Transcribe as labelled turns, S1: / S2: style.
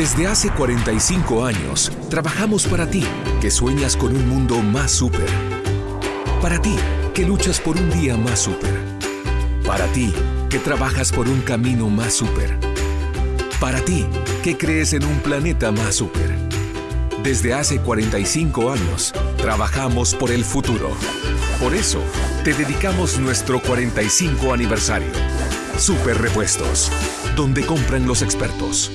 S1: Desde hace 45 años, trabajamos para ti, que sueñas con un mundo más súper. Para ti, que luchas por un día más súper. Para ti, que trabajas por un camino más súper. Para ti, que crees en un planeta más súper. Desde hace 45 años, trabajamos por el futuro. Por eso, te dedicamos nuestro 45 aniversario. Super Repuestos, donde compran los expertos.